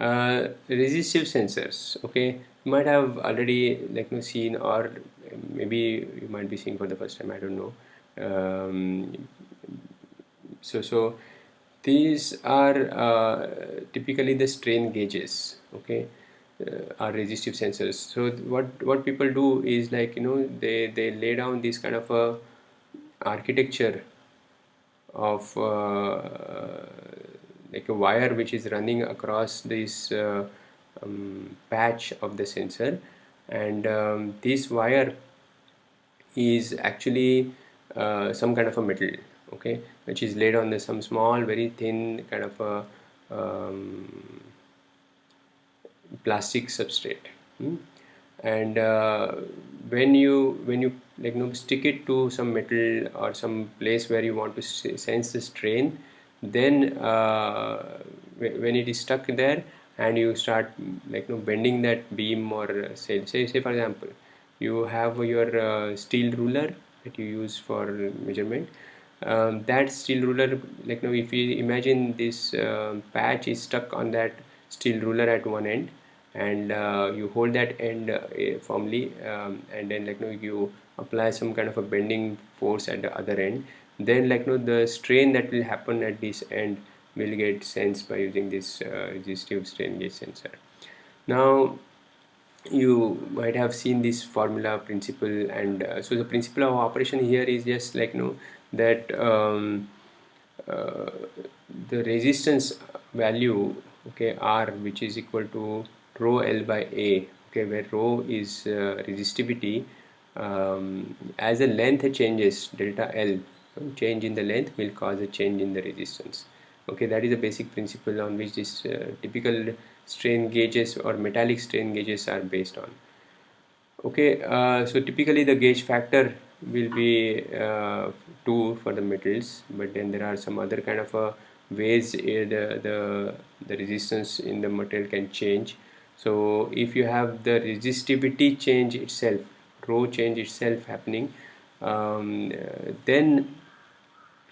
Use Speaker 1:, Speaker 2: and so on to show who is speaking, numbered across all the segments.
Speaker 1: uh, resistive sensors okay? You might have already like you know, seen or maybe you might be seeing for the first time I don't know. Um, so so these are uh, typically the strain gauges okay uh, are resistive sensors. So what what people do is like you know they they lay down this kind of a architecture of uh, like a wire which is running across this uh, um, patch of the sensor and um, this wire is actually uh, some kind of a metal okay which is laid on the, some small very thin kind of a um, plastic substrate hmm? and uh, when you when you like you know stick it to some metal or some place where you want to sense the strain then uh, when it is stuck there and you start like you know bending that beam or uh, say say, say for example you have your uh, steel ruler that you use for measurement. Um, that steel ruler like now if you imagine this uh, patch is stuck on that steel ruler at one end and uh, you hold that end uh, firmly um, and then like know, you apply some kind of a bending force at the other end then like you know, the strain that will happen at this end will get sensed by using this uh, resistive strain gauge sensor. Now you might have seen this formula principle and uh, so the principle of operation here is just like you know that um, uh, the resistance value okay r which is equal to rho l by a okay where rho is uh, resistivity um, as the length changes delta l change in the length will cause a change in the resistance. Okay that is the basic principle on which this uh, typical strain gauges or metallic strain gauges are based on. Okay uh, so typically the gauge factor will be uh, 2 for the metals but then there are some other kind of uh, ways the, the the resistance in the material can change. So if you have the resistivity change itself rho change itself happening um, then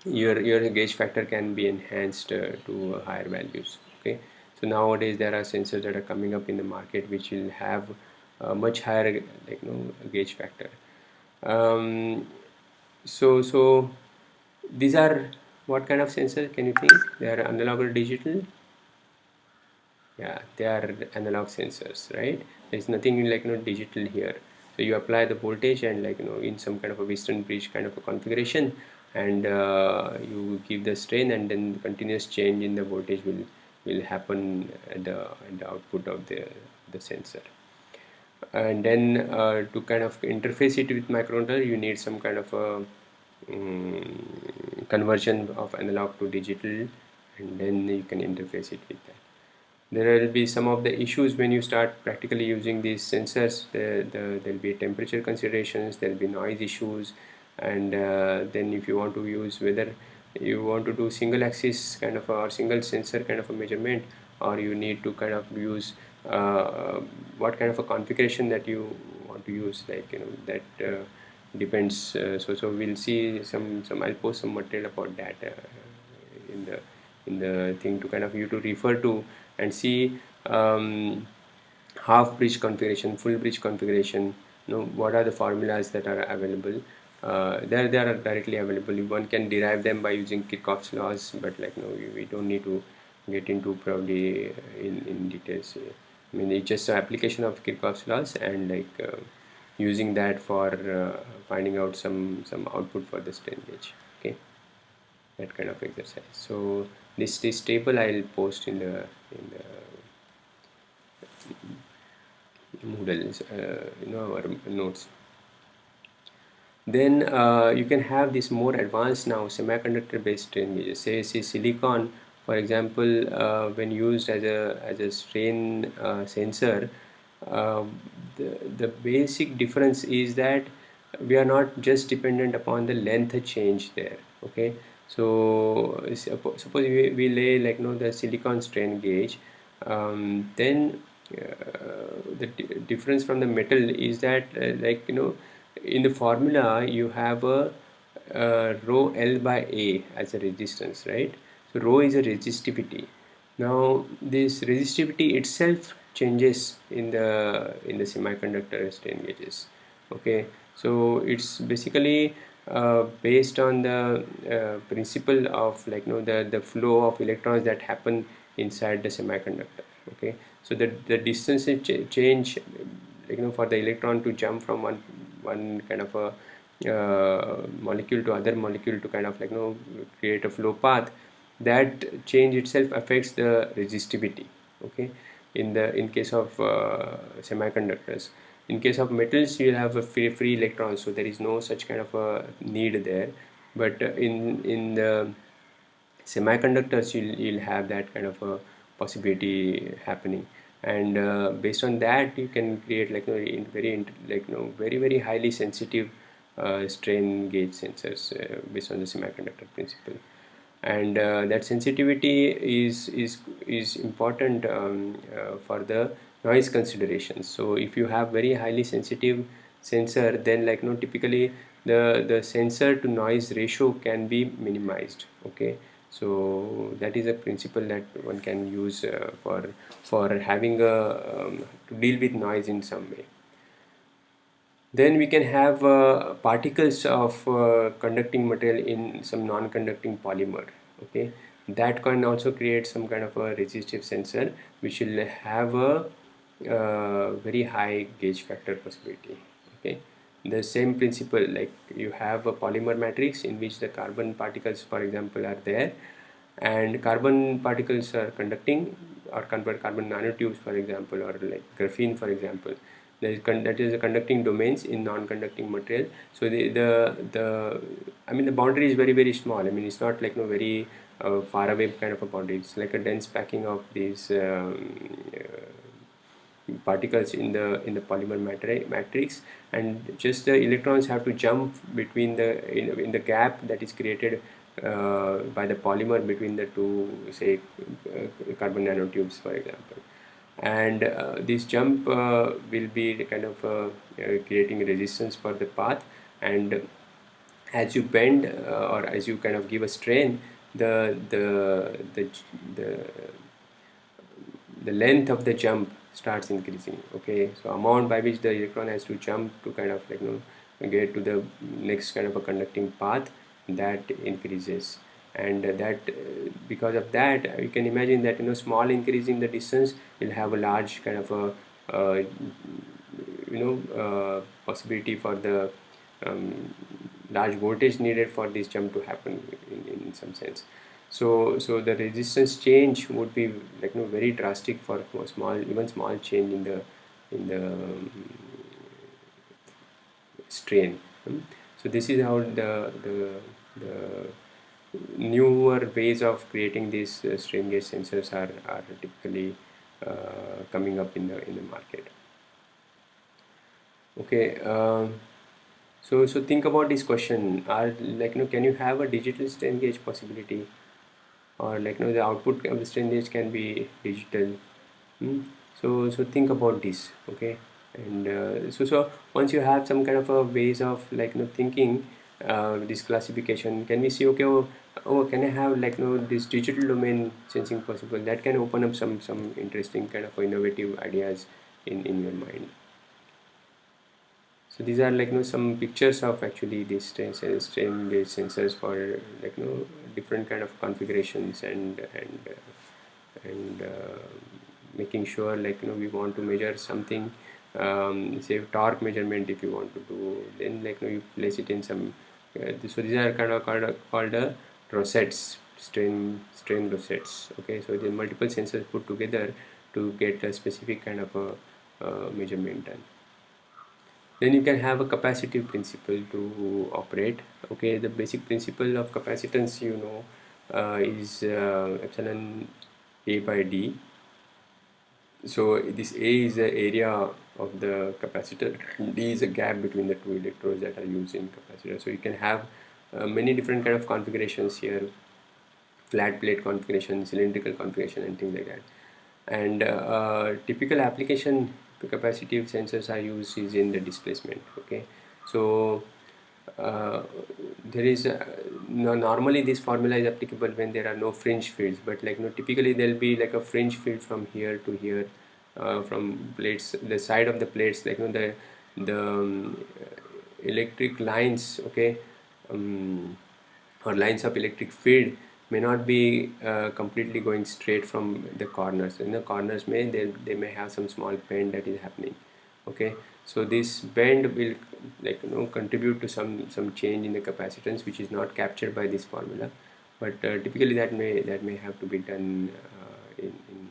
Speaker 1: your your gauge factor can be enhanced uh, to higher values okay? So nowadays there are sensors that are coming up in the market which will have a much higher like you know gauge factor. Um, so so these are what kind of sensor can you think? They are analog or digital? Yeah they are analog sensors right? There's nothing like you know digital here. So you apply the voltage and like you know in some kind of a Wheatstone bridge kind of a configuration and uh, you give the strain and then continuous change in the voltage will will happen at the, at the output of the, the sensor. And then uh, to kind of interface it with microcontroller you need some kind of a um, conversion of analog to digital and then you can interface it with that. There will be some of the issues when you start practically using these sensors. The, the, there will be temperature considerations there will be noise issues and uh, then if you want to use whether you want to do single axis kind of a, or single sensor kind of a measurement or you need to kind of use uh, what kind of a configuration that you want to use like you know that uh, depends uh, so so we'll see some some I'll post some material about that uh, in the in the thing to kind of you to refer to and see um, half bridge configuration full bridge configuration you know what are the formulas that are available uh, there they are directly available. One can derive them by using Kirchhoff's laws but like no we, we don't need to get into probably in, in details. I mean it's just an application of Kirchhoff's laws and like uh, using that for uh, finding out some some output for the strain gauge okay? That kind of exercise. So this this table I'll post in the in the Moodle uh, you know our notes then uh, you can have this more advanced now semiconductor based strain gauges say, say silicon for example uh, when used as a as a strain uh, sensor uh, the, the basic difference is that we are not just dependent upon the length change there okay? So suppose we, we lay like you know the silicon strain gauge um, then uh, the difference from the metal is that uh, like you know in the formula you have a, a rho L by A as a resistance right? So rho is a resistivity. Now this resistivity itself changes in the in the semiconductor strain gauges okay? So it's basically uh, based on the uh, principle of like you know the the flow of electrons that happen inside the semiconductor okay? So the the distance ch change you know for the electron to jump from one one kind of a uh, molecule to other molecule to kind of like you know create a flow path that change itself affects the resistivity okay? In the in case of uh, semiconductors. In case of metals you have a free, free electrons so there is no such kind of a need there. But in in the semiconductors you'll, you'll have that kind of a possibility happening and uh, based on that you can create like you know, very like you know very very highly sensitive uh, strain gauge sensors uh, based on the semiconductor principle. And uh, that sensitivity is is is important um, uh, for the noise considerations so if you have very highly sensitive sensor then like you know typically the the sensor to noise ratio can be minimized okay so that is a principle that one can use uh, for for having a um, to deal with noise in some way. Then we can have uh, particles of uh, conducting material in some non-conducting polymer okay? That can also create some kind of a resistive sensor which will have a uh, very high gauge factor possibility okay the same principle like you have a polymer matrix in which the carbon particles for example are there. And carbon particles are conducting or convert carbon nanotubes for example or like graphene for example. That is, that is the conducting domains in non-conducting material. So the, the the i mean the boundary is very very small. I mean it's not like no very uh, far away kind of a boundary. It's like a dense packing of these um, uh, particles in the in the polymer matrix. And just the electrons have to jump between the in, in the gap that is created uh, by the polymer between the two say uh, carbon nanotubes for example. And uh, this jump uh, will be kind of uh, uh, creating resistance for the path. And as you bend or as you kind of give a strain the the the the, the length of the jump starts increasing okay? So amount by which the electron has to jump to kind of like you know get to the next kind of a conducting path that increases. And that because of that you can imagine that you know small increase in the distance will have a large kind of a uh, you know uh, possibility for the um, large voltage needed for this jump to happen in, in some sense so so the resistance change would be like you know very drastic for, small even small change in the in the um, strain. So this is how the the the newer ways of creating these uh, strain gauge sensors are, are typically uh, coming up in the in the market. Okay um, so so think about this question. Are like you know can you have a digital strain gauge possibility or like you know the output of the strain can be digital. Hmm? so so think about this okay? And uh, so so once you have some kind of a ways of like you know thinking uh, this classification can we see okay oh, oh can I have like you know this digital domain sensing possible? That can open up some some interesting kind of innovative ideas in in your mind so these are like you know some pictures of actually these strain, strain gauge sensors for like you know different kind of configurations and and uh, and uh, making sure like you know we want to measure something um, say torque measurement if you want to do then like you know you place it in some uh, so these are kind of called, called uh, rosettes strain strain rosettes okay? So the multiple sensors put together to get a specific kind of a uh, measurement done then you can have a capacitive principle to operate. Okay the basic principle of capacitance you know uh, is uh, epsilon a by d. So this a is the area of the capacitor. D is a gap between the two electrodes that are used in capacitor. So you can have uh, many different kind of configurations here. Flat plate configuration cylindrical configuration and things like that. And uh, typical application capacitive sensors are used is in the displacement okay? So uh, there is a, no, normally this formula is applicable when there are no fringe fields but like you know typically there'll be like a fringe field from here to here uh, from plates the side of the plates like you know the the um, electric lines okay um, or lines of electric field may not be uh, completely going straight from the corners. In the corners may they, they may have some small bend that is happening okay? So this bend will like you know contribute to some some change in the capacitance which is not captured by this formula. But uh, typically that may that may have to be done uh, in, in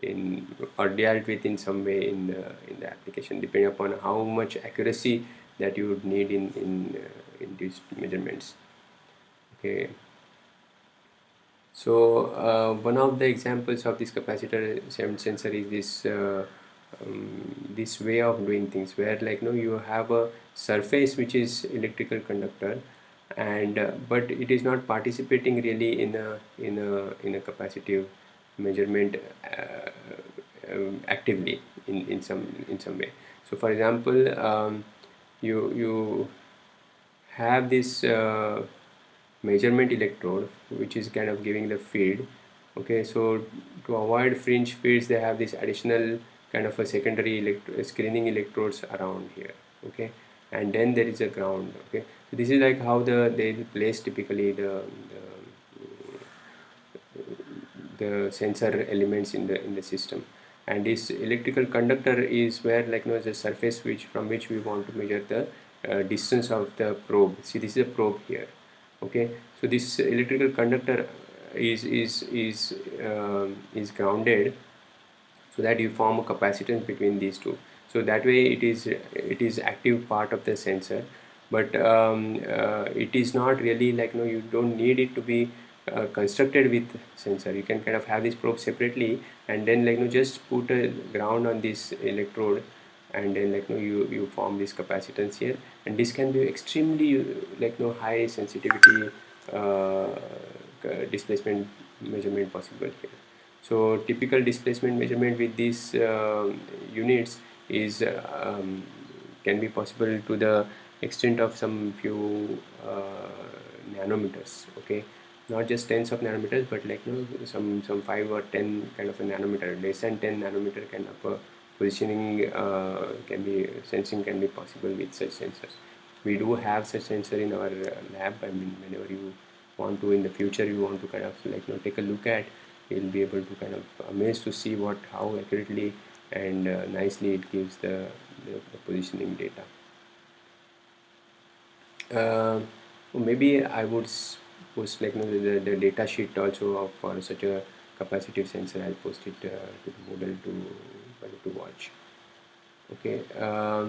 Speaker 1: in or dealt with in some way in the in the application depending upon how much accuracy that you would need in in uh, in these measurements okay so uh, one of the examples of this capacitor sensor is this uh, um, this way of doing things where like you know you have a surface which is electrical conductor and uh, but it is not participating really in a in a in a capacitive measurement uh, um, actively in, in some in some way. So for example um, you you have this uh, measurement electrode which is kind of giving the field okay? So to avoid fringe fields they have this additional kind of a secondary electro screening electrodes around here okay? And then there is a ground okay? So this is like how the they place typically the, the the sensor elements in the in the system. And this electrical conductor is where like you know the surface which from which we want to measure the uh, distance of the probe. See this is a probe here okay? So this electrical conductor is is is uh, is grounded so that you form a capacitance between these two. So that way it is it is active part of the sensor. But um, uh, it is not really like know you don't need it to be uh, constructed with sensor. You can kind of have this probe separately and then like you know just put a ground on this electrode and then like you know you you form this capacitance here and this can be extremely like you know high sensitivity uh, displacement measurement possible here. So typical displacement measurement with these uh, units is um, can be possible to the extent of some few uh, nanometers okay? Not just tens of nanometers but like you know some some 5 or 10 kind of a nanometer less than 10 nanometer kind of positioning uh, can be sensing can be possible with such sensors. We do have such sensor in our uh, lab. I mean whenever you want to in the future you want to kind of like you know take a look at you'll be able to kind of amazed to see what how accurately and uh, nicely it gives the, the, the positioning data. Uh, maybe I would post like you know, the, the data sheet also for such a capacitive sensor I'll post it uh, to the Moodle to to watch. Okay uh,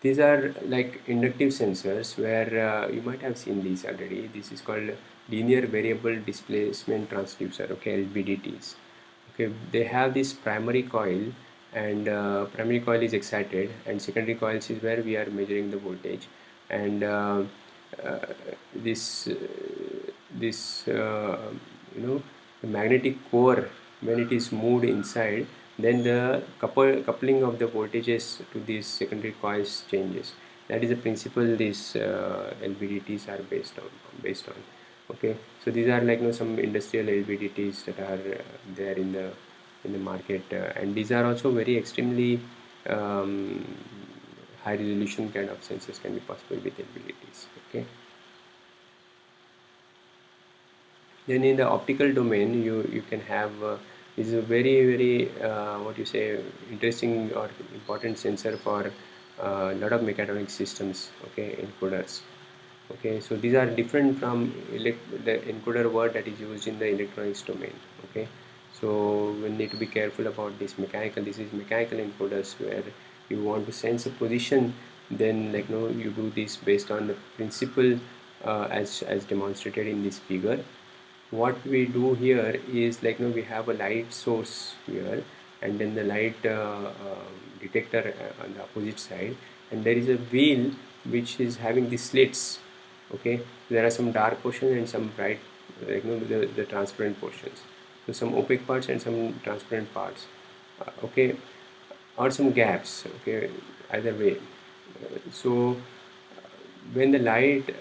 Speaker 1: these are like inductive sensors where uh, you might have seen these already. This is called linear variable displacement transducer okay LVDTs okay they have this primary coil and uh, primary coil is excited and secondary coils is where we are measuring the voltage. And uh, uh, this uh, this uh, you know the magnetic core when it is moved inside then the couple, coupling of the voltages to these secondary coils changes. That is the principle these uh, LVDTs are based on based on. Okay? So these are like you know, some industrial LVDTs that are uh, there in the in the market uh, and these are also very extremely um, high resolution kind of sensors can be possible with LVDTs okay? Then in the optical domain you you can have uh, is a very very uh, what you say interesting or important sensor for a uh, lot of mechatronic systems okay encoders. Okay so these are different from the encoder word that is used in the electronics domain okay? So we need to be careful about this mechanical this is mechanical encoders where you want to sense a position then like you know you do this based on the principle uh, as as demonstrated in this figure what we do here is like you know we have a light source here and then the light uh, uh, detector uh, on the opposite side. And there is a wheel which is having the slits okay? There are some dark portions and some bright like you know the, the transparent portions. So some opaque parts and some transparent parts uh, okay? Or some gaps okay? Either way. Uh, so when the light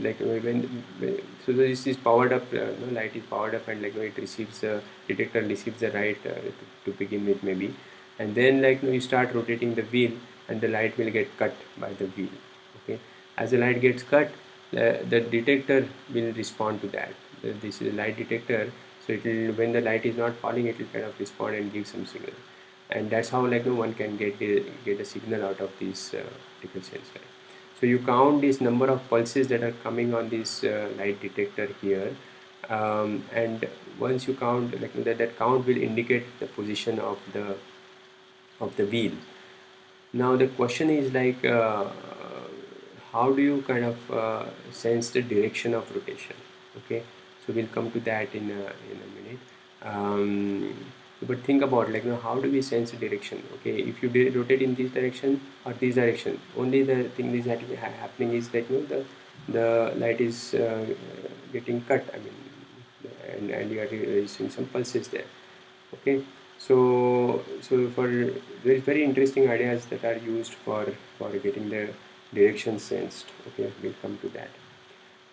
Speaker 1: like when, when so this is powered up uh, no, light is powered up and like it receives the detector receives the light uh, to, to, begin with maybe. And then like you, know, you start rotating the wheel and the light will get cut by the wheel okay? As the light gets cut the, the detector will respond to that. This is a light detector so it will when the light is not falling it will kind of respond and give some signal. And that's how like no one can get the, get a signal out of this uh, optical sensor so you count this number of pulses that are coming on this uh, light detector here. Um, and once you count like that, that count will indicate the position of the of the wheel. Now the question is like uh, how do you kind of uh, sense the direction of rotation? Okay so we'll come to that in a, in a minute. Um, but think about like you know, how do we sense direction? Okay if you rotate in this direction or this direction only the thing is that happening is that you know the the light is uh, getting cut I mean and, and you are registering some pulses there. Okay so so for very very interesting ideas that are used for for getting the direction sensed. Okay we'll come to that.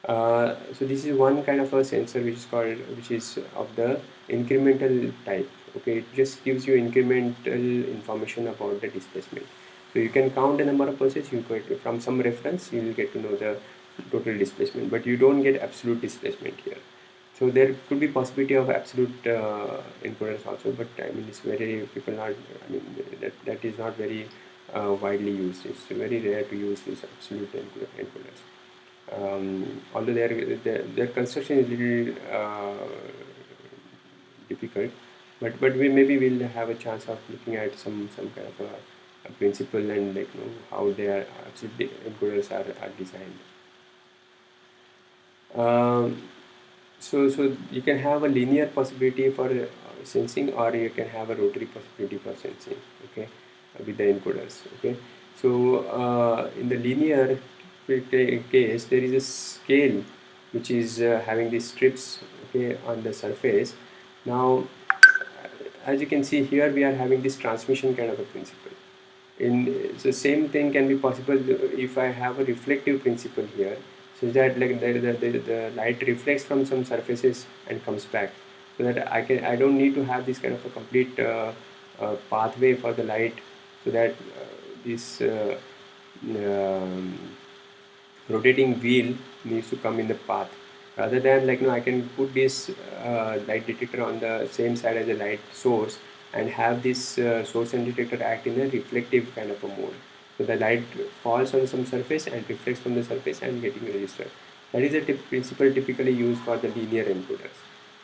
Speaker 1: Uh, so this is one kind of a sensor which is called which is of the incremental type okay it just gives you incremental information about the displacement. So you can count the number of pulses you get from some reference you will get to know the total displacement but you don't get absolute displacement here. So there could be possibility of absolute uh, encoders also but I mean it's very people not I mean that, that is not very uh, widely used. It's very rare to use these absolute encoders um, although their, their, their construction is little uh, difficult but but we maybe we'll have a chance of looking at some some kind of a, a principle and like you know how their absolute encoders are, are designed. Um, so so you can have a linear possibility for uh, sensing or you can have a rotary possibility for sensing okay with the encoders okay? So uh, in the linear case there is a scale which is uh, having these strips okay on the surface. Now as you can see here we are having this transmission kind of a principle. In the same thing can be possible if I have a reflective principle here so that like the, the, the, the light reflects from some surfaces and comes back. So that I can I don't need to have this kind of a complete uh, uh, pathway for the light so that uh, this uh, um, rotating wheel needs to come in the path rather than like you know I can put this uh, light detector on the same side as the light source and have this uh, source and detector act in a reflective kind of a mode. So the light falls on some surface and reflects from the surface and getting registered. That is a tip principle typically used for the linear encoders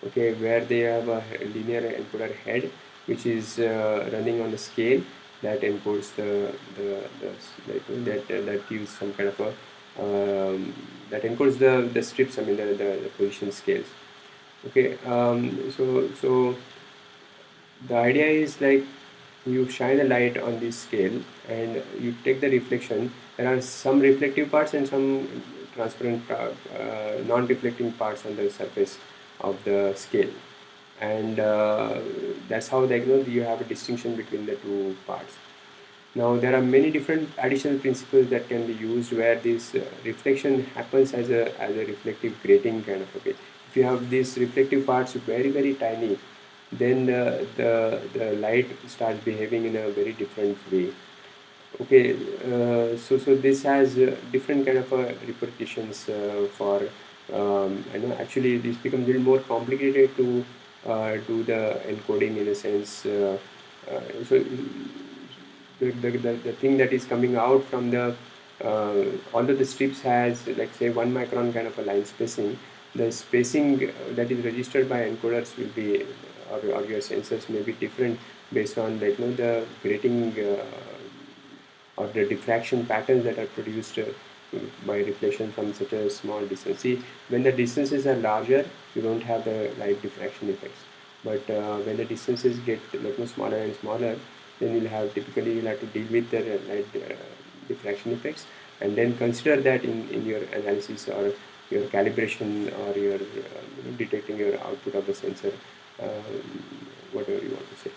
Speaker 1: okay where they have a linear encoder head which is uh, running on the scale that encodes the, the, the that, that gives some kind of a um, that encodes the, the strips, I mean the, the, the position scales. Okay, um, so, so the idea is like you shine a light on this scale and you take the reflection. There are some reflective parts and some transparent, uh, uh, non-reflecting parts on the surface of the scale. And uh, that's how they, know, you have a distinction between the two parts. Now there are many different additional principles that can be used where this uh, reflection happens as a, as a reflective grating kind of okay. If you have these reflective parts very very tiny then the, the, the light starts behaving in a very different way. Okay, uh, so so this has uh, different kind of uh, repercussions uh, for um, I know actually this becomes a little more complicated to uh, do the encoding in a sense. so the, the, the, the thing that is coming out from the uh, although the strips has like say one micron kind of a line spacing the spacing that is registered by encoders will be or, or your sensors may be different based on like, you know, the grating uh, or the diffraction patterns that are produced uh, by reflection from such a small distance. See, when the distances are larger, you don't have the light diffraction effects. But uh, when the distances get like, smaller and smaller, then you'll have typically you'll have to deal with the light uh, diffraction effects and then consider that in, in your analysis or your calibration or your uh, detecting your output of the sensor um, whatever you want to say.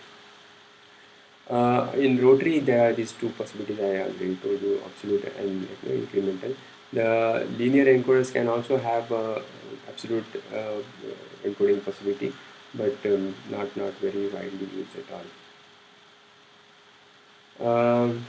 Speaker 1: Uh, in rotary there are these two possibilities I already told you absolute and you know, incremental. The linear encoders can also have uh, absolute uh, encoding possibility but um, not not very widely used at all um,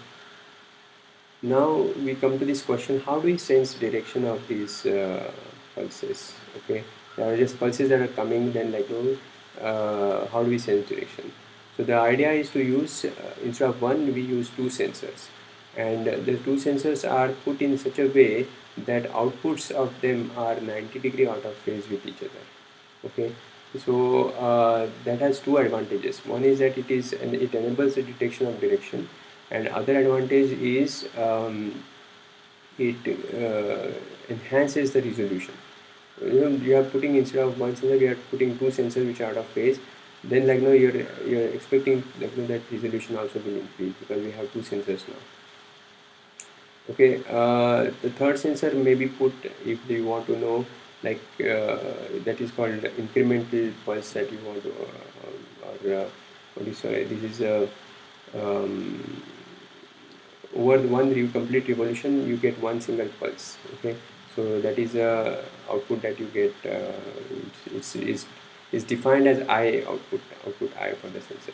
Speaker 1: now we come to this question how do we sense direction of these uh, pulses? Okay there are just pulses that are coming then like oh, uh, how do we sense direction? So the idea is to use uh, instead of one we use two sensors. And the two sensors are put in such a way that outputs of them are 90 degree out of phase with each other. Okay so uh, that has two advantages. One is that it is and it enables the detection of direction and other advantage is um, it uh, enhances the resolution. You know you are putting instead of one sensor we are putting two sensors which are out of phase. Then like no you're you're expecting like, that resolution also will increase because we have two sensors now. Okay uh, the third sensor may be put if you want to know like uh, that is called incremental pulse that you want to uh, or what is sorry this is a um, over one complete revolution you get one single pulse okay? So that is a output that you get uh, it's, it's, defined as i output output i for the sensor.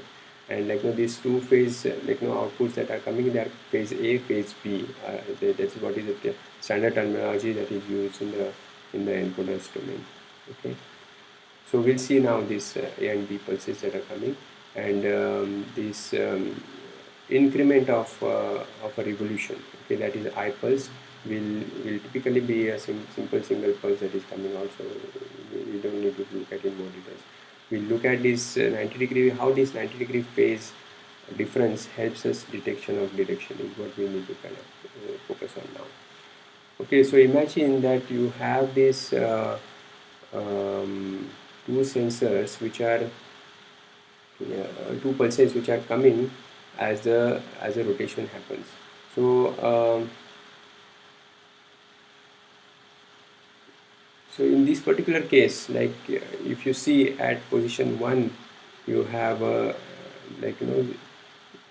Speaker 1: And like you these two phase like you know outputs that are coming they are phase A phase B uh, that's what is the standard terminology that is used in the in the encoders domain okay? So we'll see now these uh, A and B pulses that are coming. And um, this um, increment of uh, of a revolution. Okay that is I pulse will will typically be a sim simple single pulse that is coming out so we don't need to look at in more details. We look at this uh, 90 degree how this 90 degree phase difference helps us detection of direction is what we need to kind of uh, focus on now. Okay so imagine that you have these uh, um, two sensors which are uh, two pulses which are coming as the as a rotation happens. So um, so in this particular case like uh, if you see at position 1 you have a like you know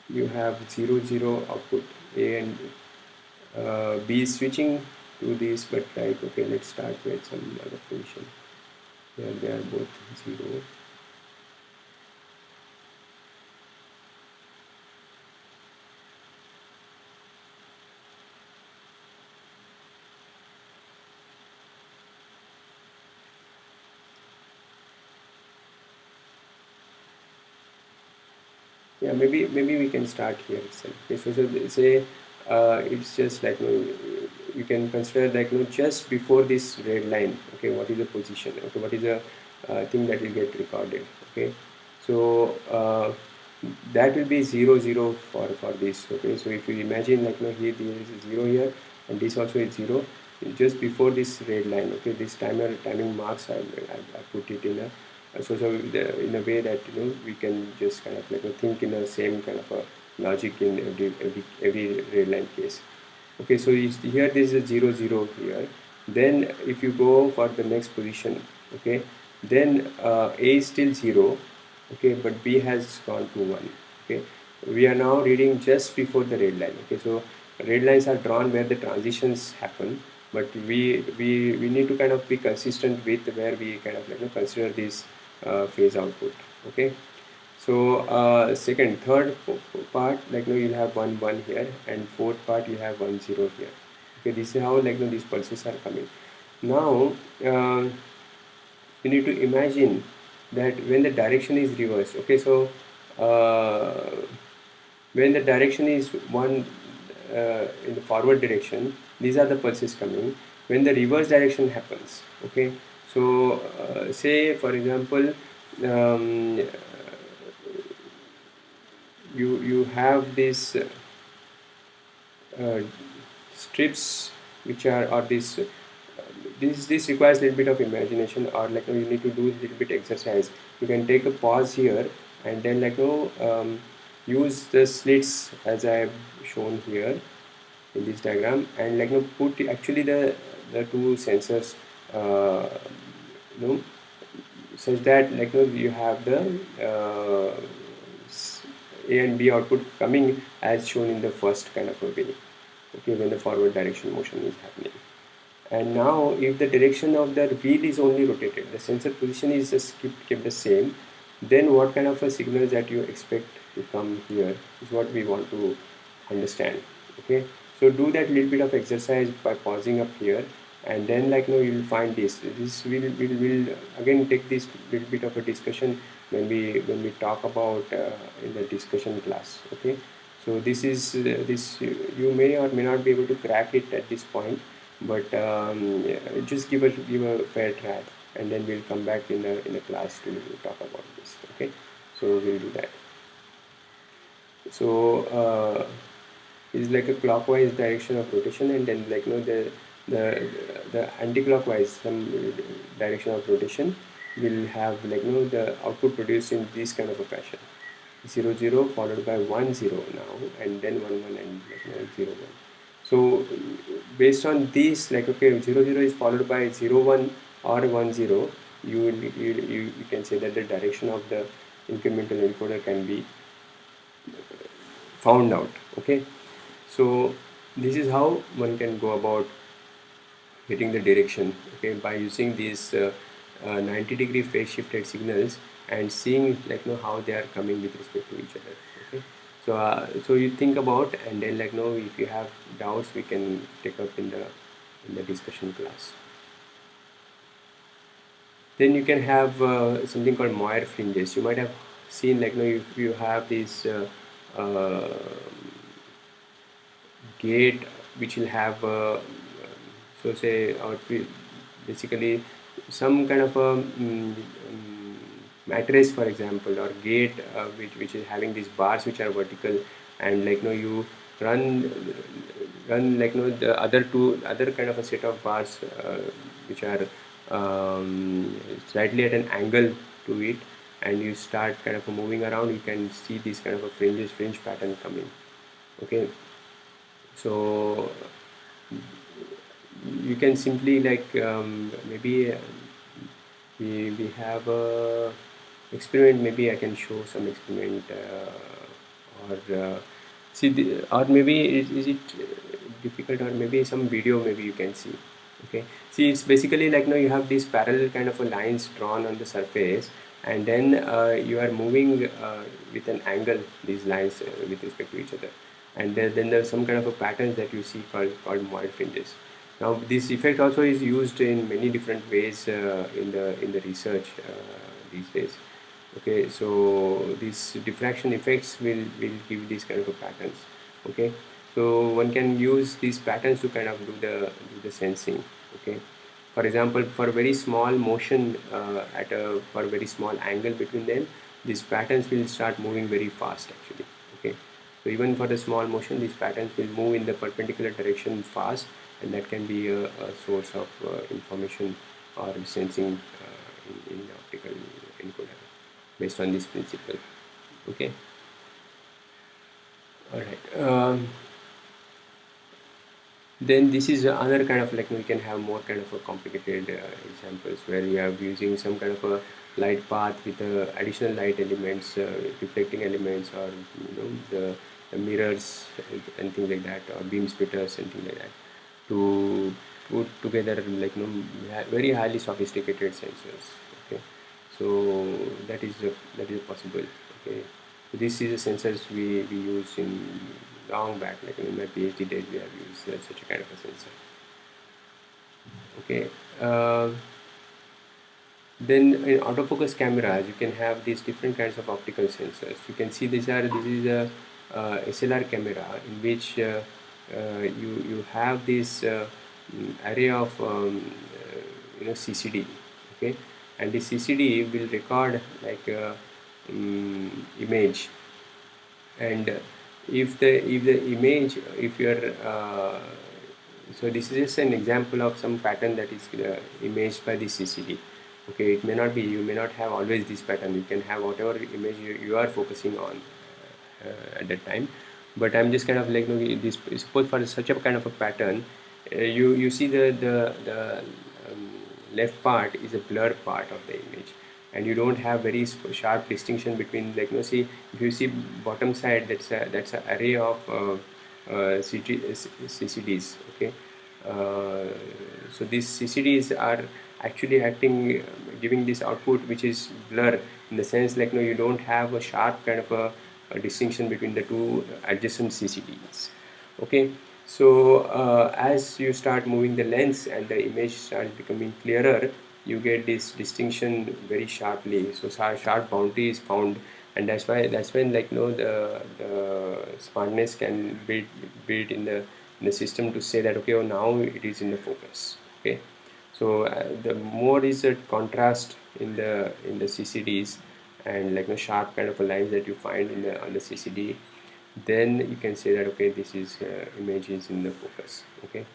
Speaker 1: you have 0 0 output a and uh, b is switching to this but like okay let's start with some other position here they are both 0 maybe maybe we can start here itself. Okay so, so say uh, it's just like you, know, you can consider like you know, just before this red line okay what is the position okay what is the uh, thing that will get recorded okay? So uh, that will be zero zero for for this okay? So if you imagine like you know, here there is a zero here and this also is zero just before this red line okay this timer timing marks I, I, I put it in a so, so the, in a way that you know we can just kind of like think in the same kind of a logic in every every every red line case. Okay so here there is a 0 0 here. Then if you go for the next position okay then uh, a is still 0 okay but b has gone to 1 okay. We are now reading just before the red line okay. So red lines are drawn where the transitions happen but we we we need to kind of be consistent with where we kind of like you know, consider these phase output okay? So uh, second third part like you know, you'll have one one here and fourth part you have one zero here okay? This is how like know, these pulses are coming. Now uh, you need to imagine that when the direction is reversed okay? So uh, when the direction is one uh, in the forward direction these are the pulses coming. When the reverse direction happens okay so uh, say for example um, you you have these uh, strips which are or this this this requires a little bit of imagination or like you need to do a little bit exercise. You can take a pause here and then like you know, um, use the slits as I have shown here in this diagram and like you know, put actually the the two sensors uh, you know such that like you, know, you have the uh, a and b output coming as shown in the first kind of a way okay when the forward direction motion is happening. And now if the direction of the wheel is only rotated the sensor position is just kept, kept the same then what kind of a signals that you expect to come here is what we want to understand. Okay? So do that little bit of exercise by pausing up here and then like you know you will find this. This will will will again take this little bit of a discussion when we when we talk about uh, in the discussion class okay? So this is uh, this you may or may not be able to crack it at this point but um, yeah, just give a give a fair try and then we'll come back in a in a class to talk about this okay? So we'll do that. So uh, it's like a clockwise direction of rotation and then like you know the the the anti-clockwise some direction of rotation will have like you know the output produced in this kind of a fashion. 0 0 followed by 1 0 now and then 1 1 and like, you know, 0 1 so based on this like okay 0 0 is followed by 0 1 or 1 0 you, you, you, you can say that the direction of the incremental encoder can be found out okay? So this is how one can go about getting the direction okay by using these uh, uh, 90 degree phase shifted signals and seeing like you know how they are coming with respect to each other okay. So uh, so you think about and then like you know if you have doubts we can take up in the in the discussion class. Then you can have uh, something called Moiré fringes. You might have seen like you know if you have this uh, uh, gate which will have so say or basically some kind of a um, mattress for example or gate uh, which which is having these bars which are vertical and like you know you run run like you know the other two other kind of a set of bars uh, which are um, slightly at an angle to it and you start kind of moving around you can see this kind of a fringes fringe pattern coming. Okay? So you can simply like um, maybe we, we have a experiment. Maybe I can show some experiment uh, or uh, see the, or maybe is, is it difficult or maybe some video maybe you can see okay? See it's basically like now you have these parallel kind of lines drawn on the surface and then uh, you are moving uh, with an angle these lines uh, with respect to each other. And then, then there's some kind of a patterns that you see called called Moiré fringes now this effect also is used in many different ways uh, in the in the research these days. Okay so these diffraction effects will will give these kind of patterns. Okay so one can use these patterns to kind of do the do the sensing. Okay for example for very small motion uh, at a for a very small angle between them these patterns will start moving very fast actually. Okay so even for the small motion these patterns will move in the perpendicular direction fast and that can be a, a source of uh, information or sensing uh, in, in optical encoder based on this principle. Okay? All right. Um, then this is another kind of like we can have more kind of a complicated uh, examples where we are using some kind of a light path with uh, additional light elements uh, reflecting elements or you know the, the, mirrors and things like that or beam splitters and things like that to put together like you know very highly sophisticated sensors okay? So that is a, that is possible okay? So this is the sensors we, we use in long back like in my phd days we have used uh, such a kind of a sensor okay? Uh, then in autofocus cameras you can have these different kinds of optical sensors. You can see these are this is a uh, SLR camera in which uh, you you have this uh, mm, array of um, uh, you know CCD okay? And the CCD will record like a um, image. And if the if the image if you're uh, so this is just an example of some pattern that is uh, imaged by the CCD okay? It may not be you may not have always this pattern. You can have whatever image you, you are focusing on uh, at that time but I'm just kind of like you know, this suppose for such a kind of a pattern. Uh, you you see the the, the left part is a blurred part of the image. And you don't have very sharp distinction between like you know see if you see bottom side that's a that's an array of uh, uh, CCDs okay? Uh, so these CCDs are actually acting giving this output which is blur in the sense like no you don't have a sharp kind of a, a distinction between the two adjacent CCDs okay? So uh, as you start moving the lens and the image starts becoming clearer you get this distinction very sharply. So sharp boundary is found and that's why that's when like you know the, the smartness can be built in the in the system to say that okay oh, now it is in the focus. Okay? So uh, the more is the contrast in the in the CCDs and like a sharp kind of a lines that you find in the on the CCD then you can say that okay this is uh, image is in the focus okay?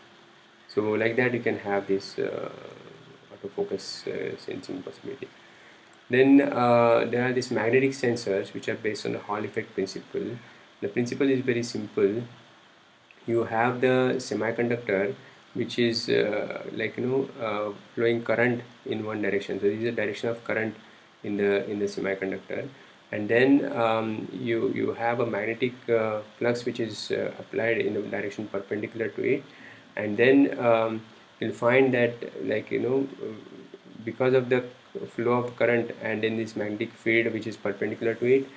Speaker 1: So like that you can have this uh, autofocus uh, sensing possibility. Then uh, there are these magnetic sensors which are based on the Hall effect principle. The principle is very simple. You have the semiconductor which is uh, like you know uh, flowing current in one direction. So this is the direction of current in the in the semiconductor. And then um, you you have a magnetic uh, flux which is uh, applied in the direction perpendicular to it. And then um, you'll find that like you know because of the flow of current and in this magnetic field which is perpendicular to it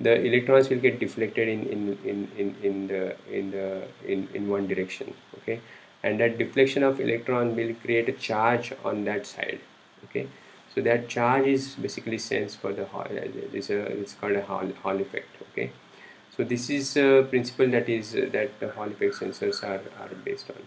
Speaker 1: the electrons will get deflected in in in in, in the in the in, in one direction okay? And that deflection of electron will create a charge on that side okay so that charge is basically sensed for the Hall it's, a, it's called a Hall, Hall effect okay? So this is a principle that is uh, that the Hall effect sensors are, are based on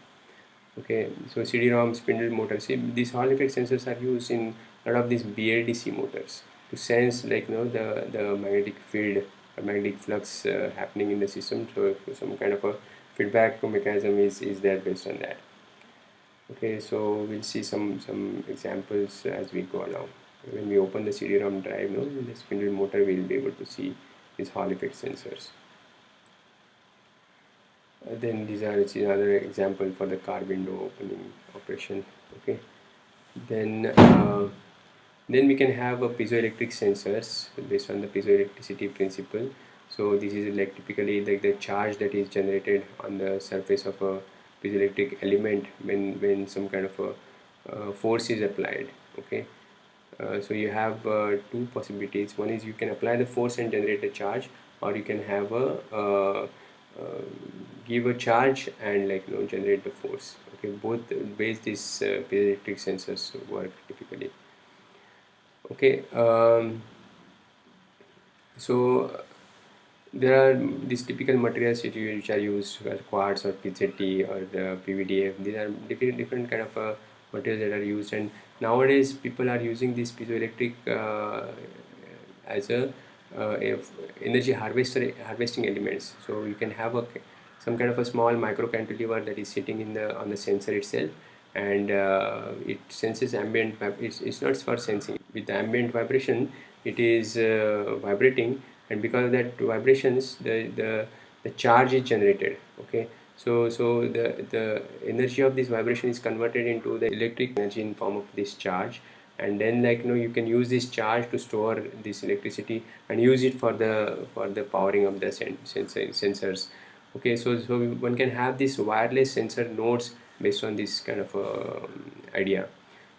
Speaker 1: okay? So CD-ROM spindle motors these Hall effect sensors are used in a lot of these BLDC motors to sense like you know the the magnetic field magnetic flux uh, happening in the system. So some kind of a feedback mechanism is is there based on that okay so we'll see some some examples as we go along. When we open the CD-ROM drive no, in the spindle motor we'll be able to see these Hall effect sensors. Uh, then these are another example for the car window opening operation okay? Then uh, then we can have a piezoelectric sensors based on the piezoelectricity principle. So this is like typically like the charge that is generated on the surface of a piezoelectric element when when some kind of a uh, force is applied okay? Uh, so you have uh, two possibilities. One is you can apply the force and generate a charge or you can have a give a charge and like you know generate the force okay? Both ways these uh, piezoelectric sensors work typically. Okay um, so there are these typical materials which are used as quartz or PZT or the PVDF these are different different kind of uh, materials that are used. And nowadays people are using this piezoelectric uh, as a uh, energy harvester harvesting elements. So you can have a some kind of a small micro cantilever that is sitting in the on the sensor itself. And uh, it senses ambient it's, it's not for sensing. With the ambient vibration it is uh, vibrating and because of that vibrations the, the the charge is generated okay? So so the the energy of this vibration is converted into the electric energy in form of this charge. And then like you know you can use this charge to store this electricity and use it for the for the powering of the sen sensor sensors okay? So so one can have these wireless sensor nodes based on this kind of uh, idea.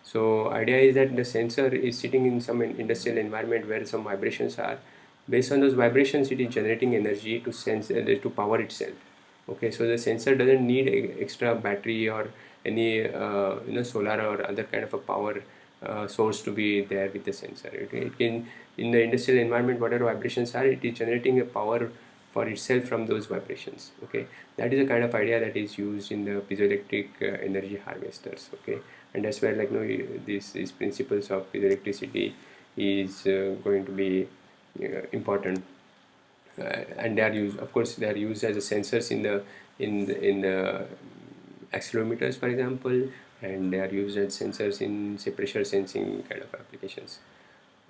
Speaker 1: So idea is that the sensor is sitting in some industrial environment where some vibrations are based on those vibrations it is generating energy to sense uh, to power itself. Okay so the sensor doesn't need extra battery or any uh, you know solar or other kind of a power uh, source to be there with the sensor. It, it can in the industrial environment whatever vibrations are it is generating a power for itself from those vibrations. Okay that is the kind of idea that is used in the piezoelectric uh, energy harvesters. Okay and that's where like you know these, these principles of piezoelectricity is uh, going to be important. Uh, and they are used of course they are used as a sensors in the in the, in the accelerometers for example and they are used as sensors in say pressure sensing kind of applications.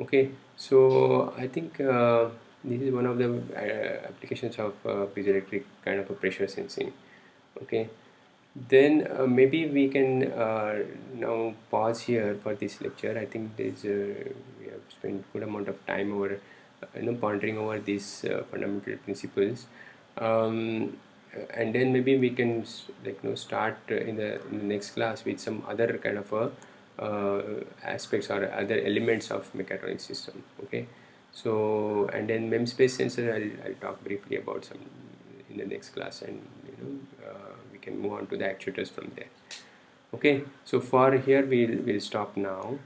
Speaker 1: Okay so I think uh, this is one of the uh, applications of uh, piezoelectric kind of a pressure sensing. Okay then uh, maybe we can uh, now pause here for this lecture. I think there's uh, we have spent good amount of time over uh, you know pondering over these fundamental principles. Um, and then maybe we can like you know start in the, in the next class with some other kind of a uh, aspects or other elements of mechatronic system okay? So and then MEMS-based sensor I'll, I'll talk briefly about some in the next class and you know uh, we can move on to the actuators from there okay? So for here we'll, we'll stop now